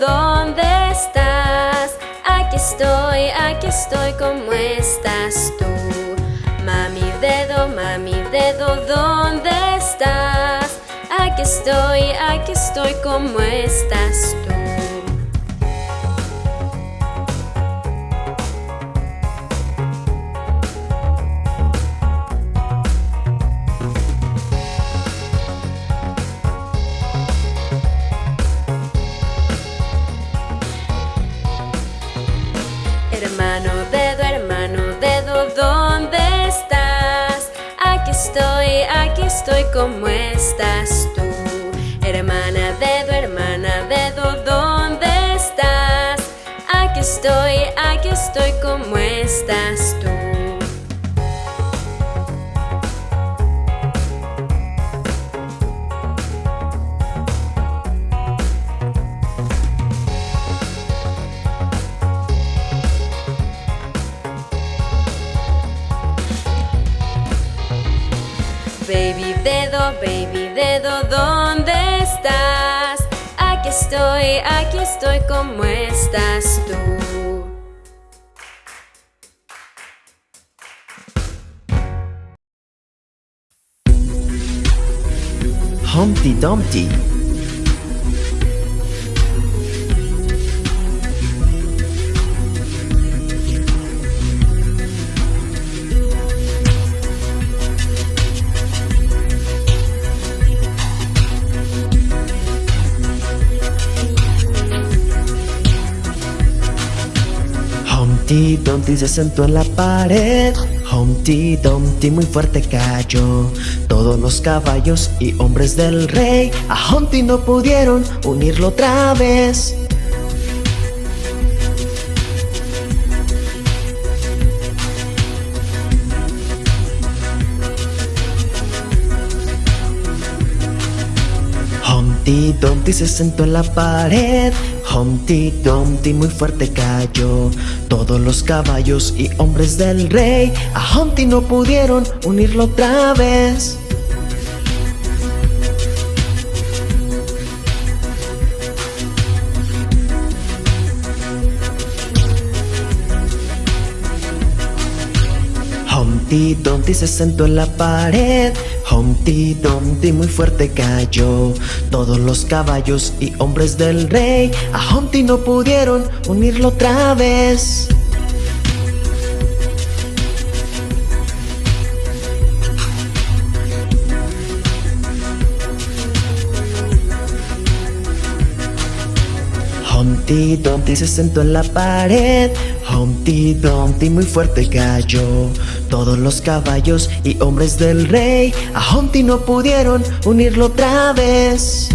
¿dónde estás? Aquí estoy, aquí estoy, ¿cómo estás tú? Mami dedo, mami dedo, ¿dónde estás? Aquí estoy, aquí estoy, ¿cómo estás tú? Hermano dedo, hermano dedo, ¿dónde estás? Aquí estoy, aquí estoy, ¿cómo estás tú? Hermana dedo, hermana dedo, ¿dónde estás? Aquí estoy, aquí estoy, ¿cómo estás tú? ¿Dónde estás? Aquí estoy, aquí estoy, ¿cómo estás tú? Humpty Dumpty. Humpty Dumpty se sentó en la pared. Humpty Dumpty muy fuerte cayó. Todos los caballos y hombres del rey A Humpty no pudieron unirlo otra vez Humpty Dumpty se sentó en la pared. Humpty Dumpty muy fuerte cayó. Todos los caballos y hombres del rey A Humpty no pudieron unirlo otra vez. Humpty Dumpty se sentó en la pared Humpty Dumpty muy fuerte cayó. Todos los caballos y hombres del rey A Humpty no pudieron unirlo otra vez. Humpty Dumpty se sentó en la pared. Humpty Dumpty muy fuerte cayó Todos los caballos y hombres del rey. A Humpty no pudieron unirlo otra vez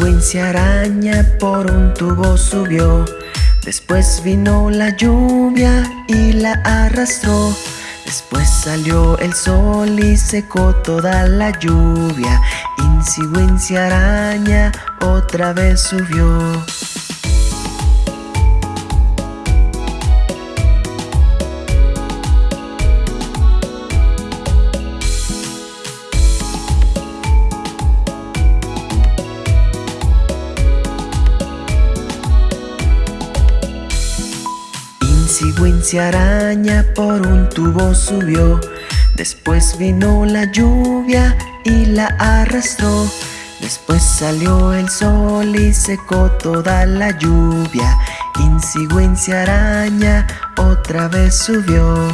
Wincy araña por un tubo subió. Después vino la lluvia y la arrastró. Después salió el sol y secó toda la lluvia. Wincy araña otra vez subió Wincy araña por un tubo subió. Después vino la lluvia y la arrastró. Después salió el sol y secó toda la lluvia. Wincy araña otra vez subió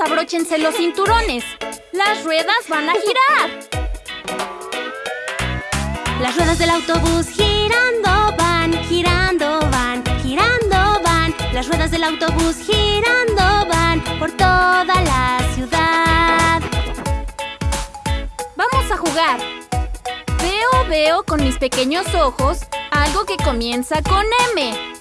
abróchense los cinturones. Las ruedas van a girar. Las ruedas del autobús girando van, girando van, girando van. Las ruedas del autobús girando van por toda la ciudad. Vamos a jugar. Veo, veo con mis pequeños ojos algo que comienza con M.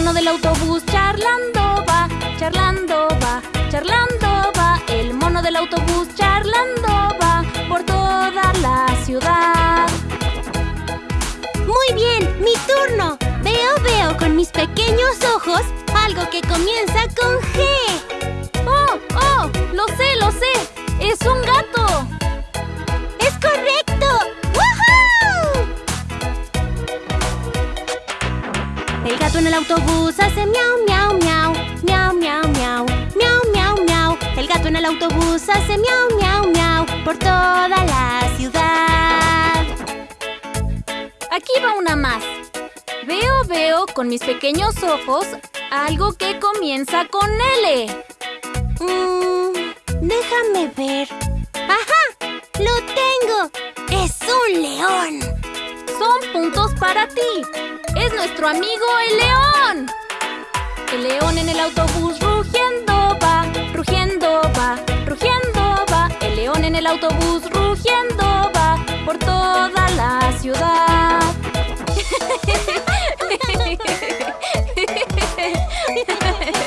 mono del autobús charlando va, charlando va, charlando va. El mono del autobús charlando va por toda la ciudad. Muy bien, mi turno. Veo, veo con mis pequeños ojos algo que comienza con G. ¡Oh, oh! ¡Lo sé, lo sé! ¡Es un gato! ¡Es correcto! Autobús hace miau, miau, miau, miau, miau, miau, miau, miau, miau. El gato en el autobús hace miau, miau, miau por toda la ciudad. Aquí va una más. Veo, veo con mis pequeños ojos algo que comienza con L. Mm, déjame ver. ¡Ajá! ¡Lo tengo! ¡Es un león! Son puntos para ti. Es nuestro amigo el león. El león en el autobús rugiendo va, rugiendo va, rugiendo va. El león en el autobús rugiendo va por toda la ciudad.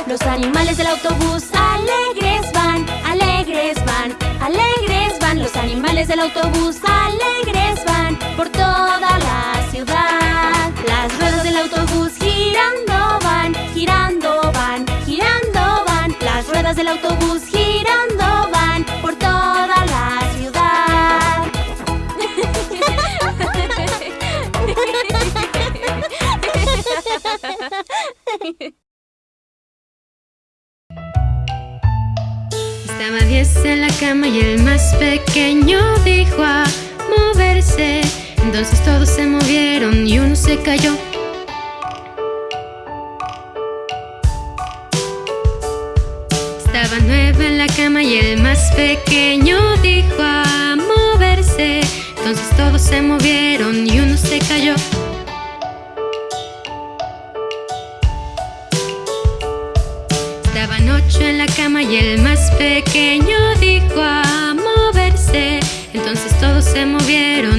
Los animales del autobús alegres van, alegres van, alegres van. Los animales del autobús alegres van por toda Del autobús girando van por toda la ciudad. Estaba diez en la cama y el más pequeño dijo a moverse. Entonces todos se movieron y uno se cayó. Y el más pequeño dijo a moverse. Entonces todos se movieron y uno se cayó. Estaban ocho en la cama y el más pequeño dijo a moverse. Entonces todos se movieron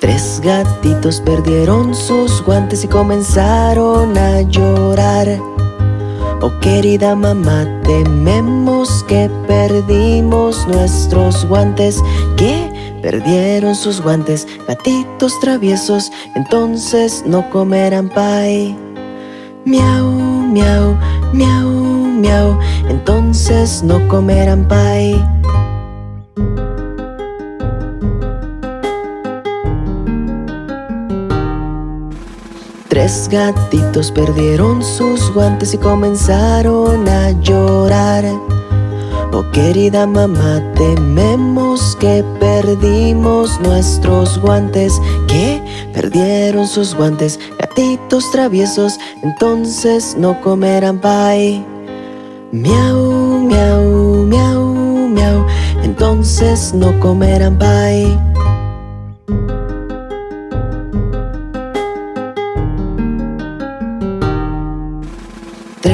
Tres gatitos perdieron sus guantes y comenzaron a llorar. Oh querida mamá, tememos que perdimos nuestros guantes. ¿Qué? Perdieron sus guantes, gatitos traviesos Entonces no comerán pie Miau, miau, miau, miau Entonces no comerán pie Tres gatitos perdieron sus guantes y comenzaron a llorar Oh querida mamá, tememos que perdimos nuestros guantes ¿Qué? Perdieron sus guantes, gatitos traviesos Entonces no comerán pie Miau, miau, miau, miau Entonces no comerán pie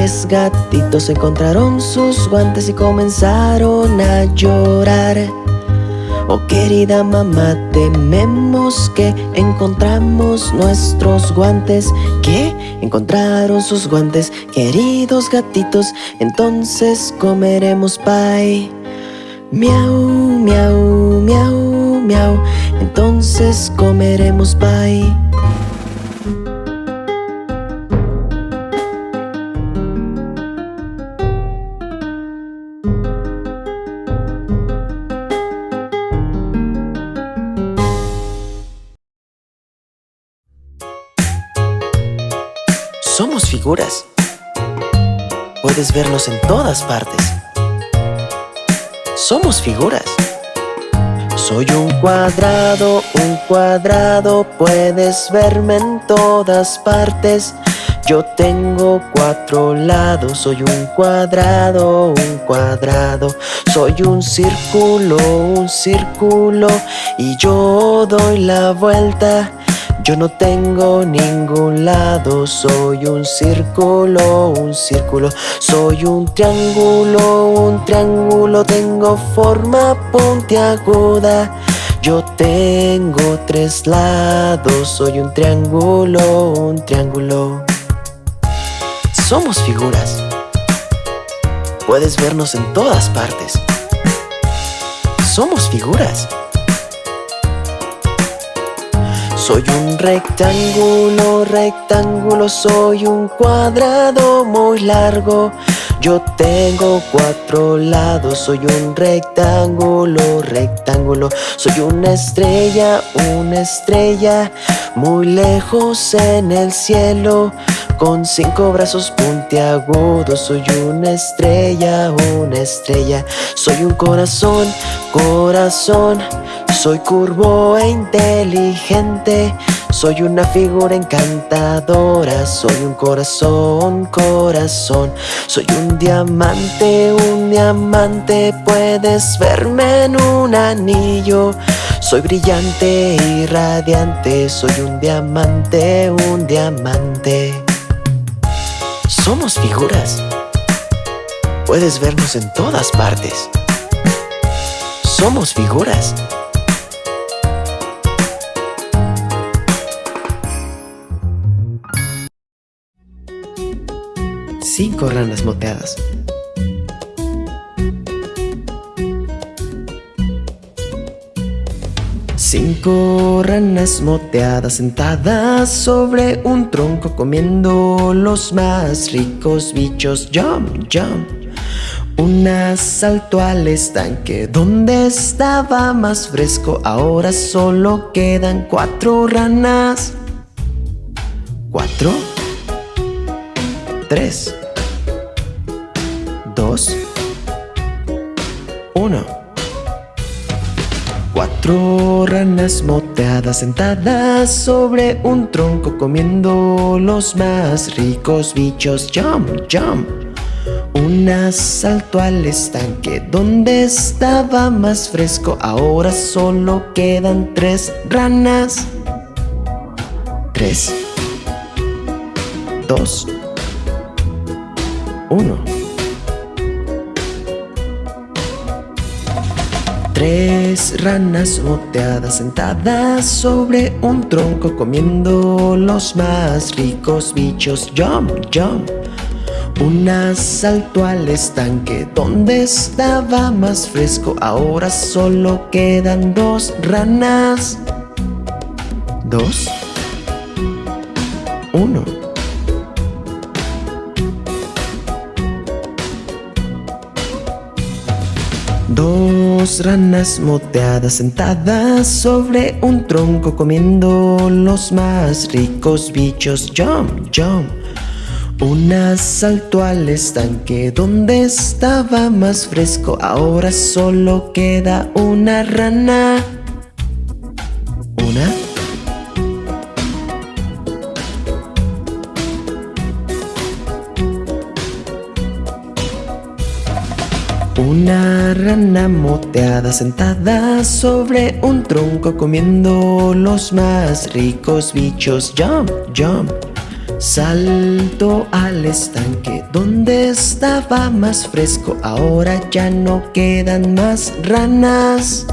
Gatitos encontraron sus guantes y comenzaron a llorar Oh querida mamá, tememos que encontramos nuestros guantes ¿Qué? Encontraron sus guantes, queridos gatitos Entonces comeremos pie Miau, miau, miau, miau Entonces comeremos pie Puedes vernos en todas partes. Somos figuras. Soy un cuadrado, un cuadrado, puedes verme en todas partes. Yo tengo cuatro lados, soy un cuadrado, un cuadrado. Soy un círculo, un círculo, y yo doy la vuelta. Yo no tengo ningún lado, soy un círculo, un círculo. Soy un triángulo, un triángulo, tengo forma puntiaguda. Yo tengo tres lados, soy un triángulo, un triángulo. Somos figuras. Puedes vernos en todas partes. Somos figuras soy un rectángulo, rectángulo, soy un cuadrado muy largo. Yo tengo cuatro lados, soy un rectángulo, rectángulo. Soy una estrella, una estrella, muy lejos en el cielo con cinco brazos puntiagudos. Soy una estrella, una estrella. Soy un corazón, corazón. Soy curvo e inteligente. Soy una figura encantadora, soy un corazón, corazón. Soy un diamante, un diamante, puedes verme en un anillo. Soy brillante y radiante, soy un diamante, un diamante somos figuras. Puedes vernos en todas partes. Somos figuras. Cinco ranas moteadas. Cinco ranas moteadas sentadas sobre un tronco comiendo los más ricos bichos. Jump, jump. Una saltó al estanque donde estaba más fresco. Ahora solo quedan cuatro ranas. Cuatro. Tres. Dos. Uno. Cuatro ranas moteadas sentadas sobre un tronco comiendo los más ricos bichos. Jump, jump. Una saltó al estanque donde estaba más fresco. Ahora solo quedan tres ranas. Tres. Dos. Uno. Tres ranas moteadas sentadas sobre un tronco comiendo los más ricos bichos. Jump, jump. Una saltó al estanque donde estaba más fresco. Ahora solo quedan dos ranas. Dos. Uno. Dos ranas moteadas sentadas sobre un tronco comiendo los más ricos bichos. Jump, jump. Una saltó al estanque donde estaba más fresco. Ahora solo queda una rana. Una rana moteada sentada sobre un tronco comiendo los más ricos bichos. Jump, jump. Salto al estanque donde estaba más fresco. Ahora ya no quedan más ranas.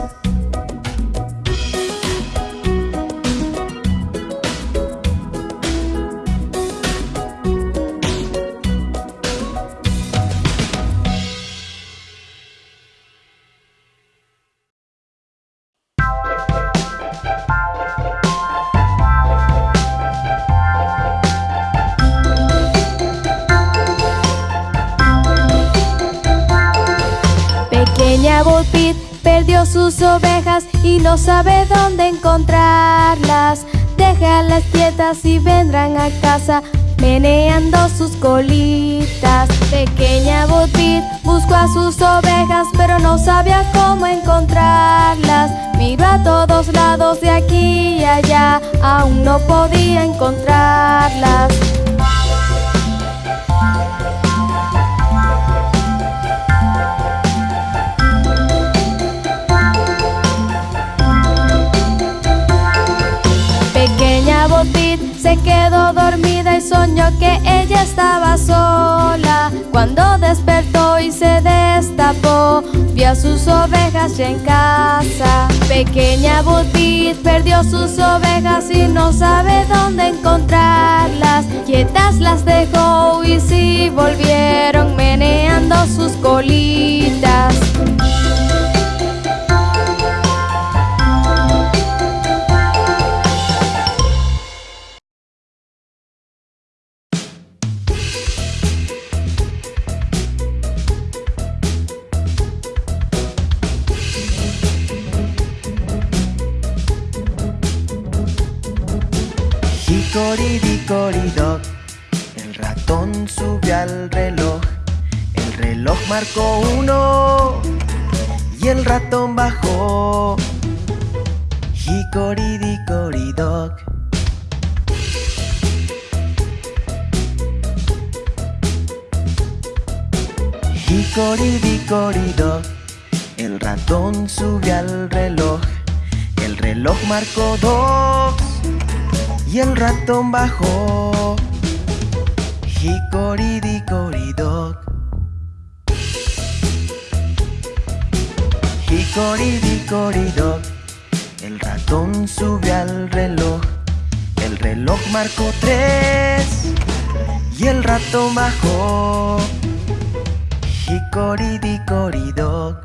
Sus ovejas pero no sabía cómo encontrarlas. Miró a todos lados de aquí y allá, aún no podía encontrarlas. Pequeña Botit se quedó dormida y soñó que ella estaba sola. Cuando despertó y se destapó, vio a sus ovejas ya en casa. Pequeña Botit perdió sus ovejas y no sabe dónde encontrarlas. Quietas las dejó y sí volvieron meneando sus colitas. El ratón subió al reloj. El reloj marcó uno. Y el ratón bajó. Hickory-dickory-dock Hickory-dickory-dock El ratón subió al reloj. El reloj marcó dos y el ratón bajó. Hickory-dickory-dock. Hickory-dickory-dock. El ratón subió al reloj. El reloj marcó tres y el ratón bajó. Hickory-dickory-dock.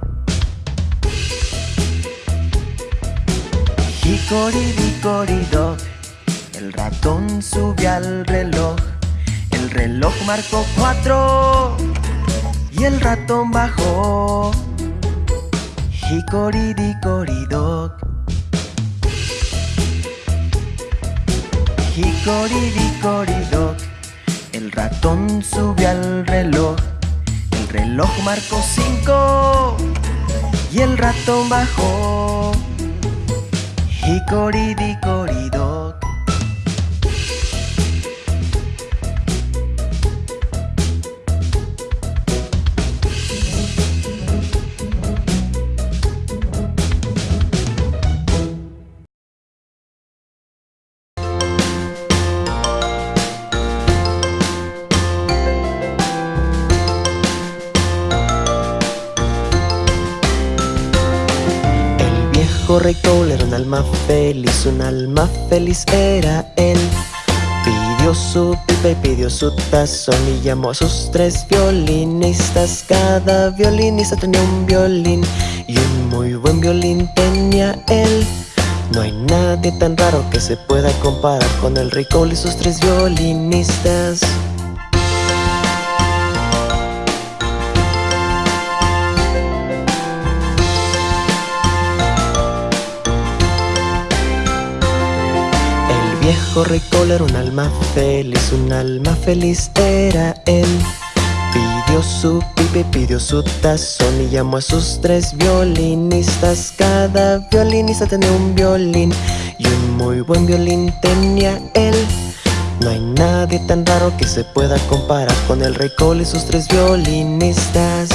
Hickory-dickory-dock. El ratón subió al reloj, el reloj marcó cuatro y el ratón bajó. Hickory-dickory-dock. Hickory-dickory-dock. El ratón subió al reloj, el reloj marcó cinco y el ratón bajó. Hickory-dickory-dock. Cole era un alma feliz, un alma feliz era él. Pidió su pipa y pidió su tazón y llamó a sus tres violinistas. Cada violinista tenía un violín y un muy buen violín tenía él. No hay nadie tan raro que se pueda comparar con el Cole y sus tres violinistas. Viejo rey era un alma feliz, un alma feliz era él. Pidió su pipe, pidió su tazón y llamó a sus tres violinistas. Cada violinista tenía un violín y un muy buen violín tenía él. No hay nadie tan raro que se pueda comparar con el rey Cole y sus tres violinistas.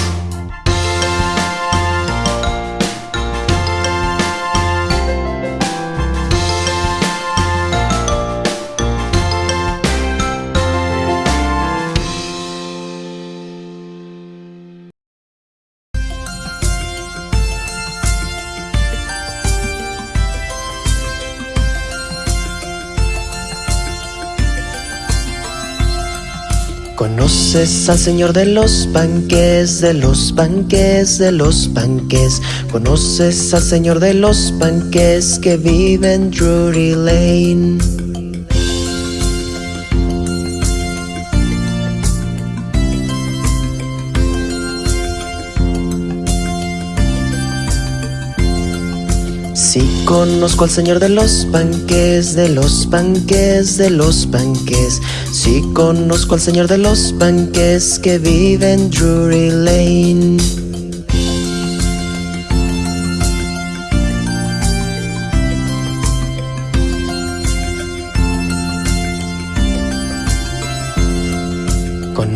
¿Conoces al señor de los panques, de los panques, de los panques? ¿Conoces al señor de los panques que vive en Drury Lane? Conozco al señor de los panques, de los panques, de los panques Sí conozco al señor de los panques que vive en Drury Lane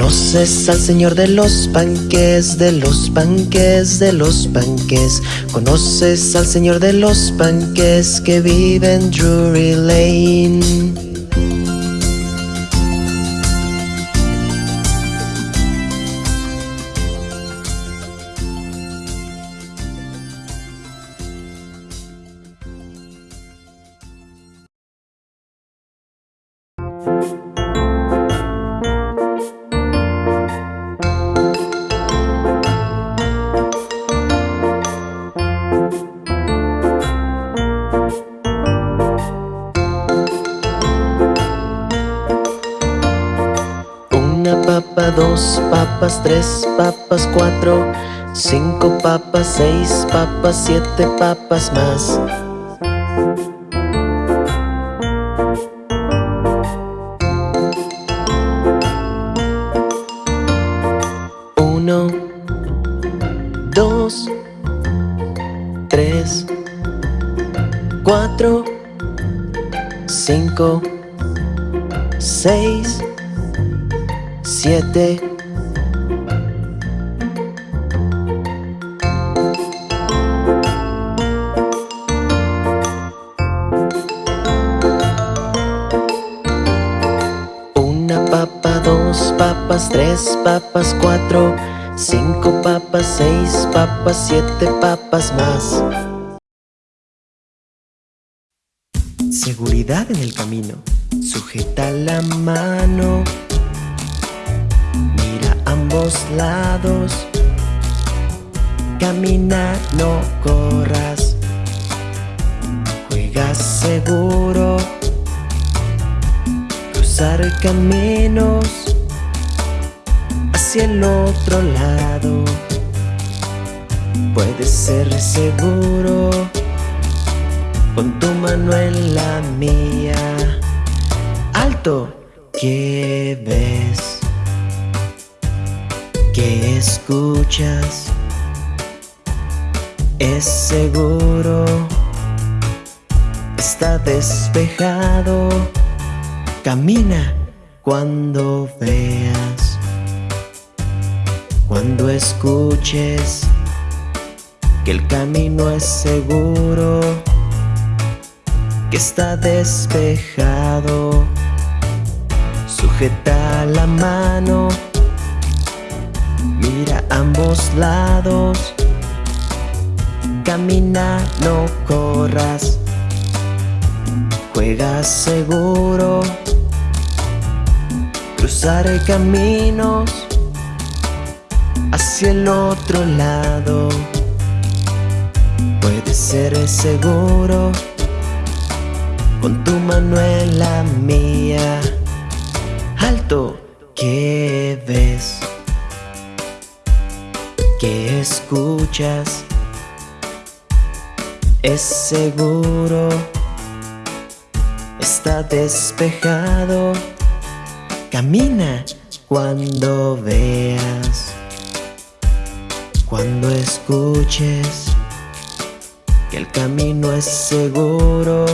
¿Conoces al señor de los panques, de los panques, de los panques? ¿Conoces al señor de los panques que vive en Drury Lane? Dos papas, tres papas, cuatro, cinco papas, seis papas, siete papas más. Siete papas más. Seguridad en el camino. Sujeta la mano. Ambos lados. Camina, no corras. Juega seguro. Cruzar caminos Hacia el otro lado Puedes ser seguro Con tu mano en la mía. Alto, ¿qué ves? que escuchas. Es seguro, está despejado, camina cuando veas, cuando escuches que el camino es seguro, que está despejado, sujeta la mano ambos lados Camina, no corras. Juega seguro. Cruzar caminos hacia el otro lado. Puede ser seguro con tu mano en la mía. Alto, ¿qué ves? ¿Qué escuchas? Es seguro, está despejado. Camina cuando veas, cuando escuches que el camino es seguro,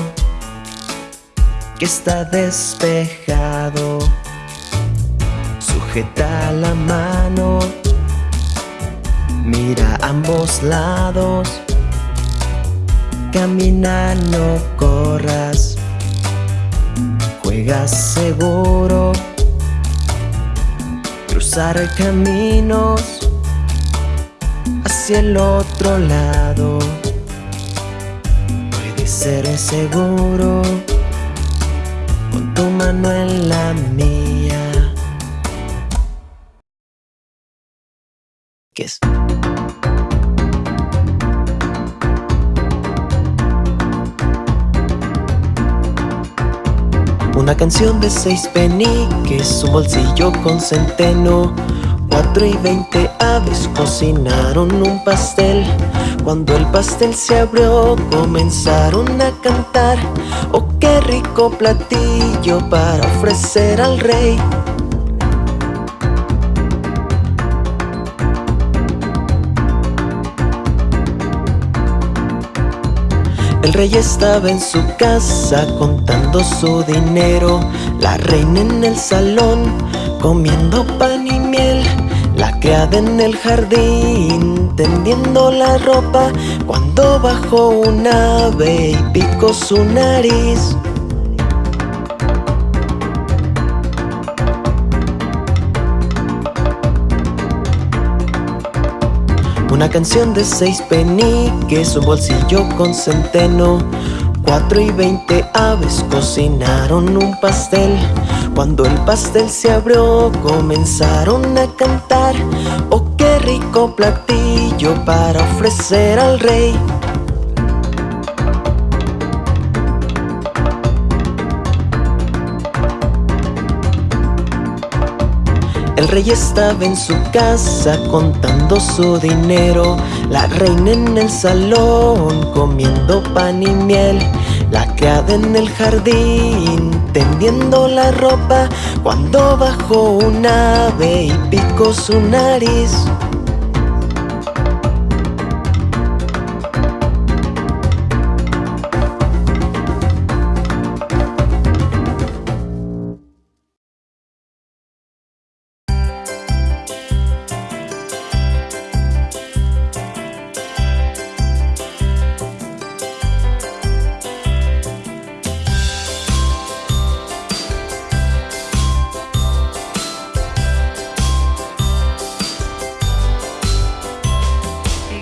que está despejado. Sujeta la mano, mira ambos lados, camina, no corras, juega seguro, cruzar caminos hacia el otro lado, puede ser seguro, con tu mano en la mía. ¿Qué es? Una canción de seis peniques, un bolsillo con centeno Cuatro y veinte aves cocinaron un pastel. Cuando el pastel se abrió comenzaron a cantar. Oh qué rico platillo para ofrecer al rey. El rey estaba en su casa contando su dinero. La reina en el salón comiendo pan y miel La criada en el jardín tendiendo la ropa Cuando bajó un ave y picó su nariz. Una canción de seis peniques, un bolsillo con centeno Cuatro y veinte aves cocinaron un pastel. Cuando el pastel se abrió comenzaron a cantar. Oh qué rico platillo para ofrecer al rey El rey estaba en su casa contando su dinero. La reina en el salón comiendo pan y miel. La criada en el jardín tendiendo la ropa. Cuando bajó un ave y picó su nariz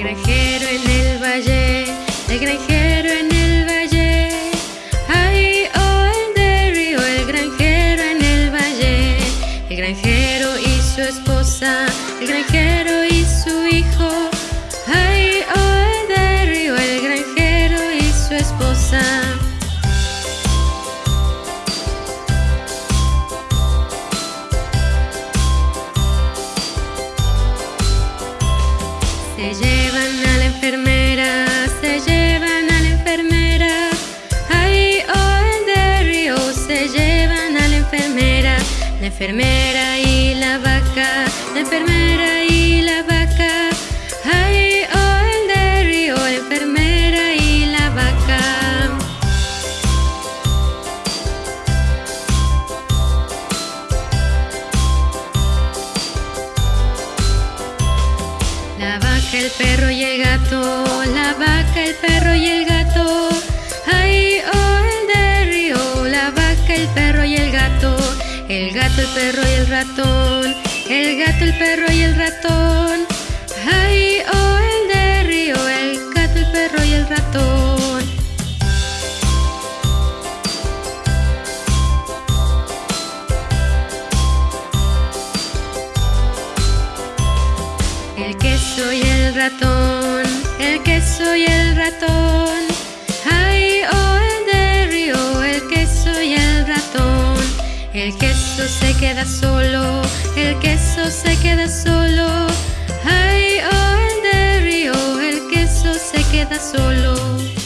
granjero en el valle, el granjero enfermera y la vaca, la enfermera y la vaca. Ay, oh, el de río, la enfermera y la vaca. La vaca, el perro y el gato, la vaca, el perro y el gato. El gato, el perro y el ratón, el gato, el perro y el ratón. Queso se queda solo, el queso se queda solo. Ay, oh, el río, el queso se queda solo.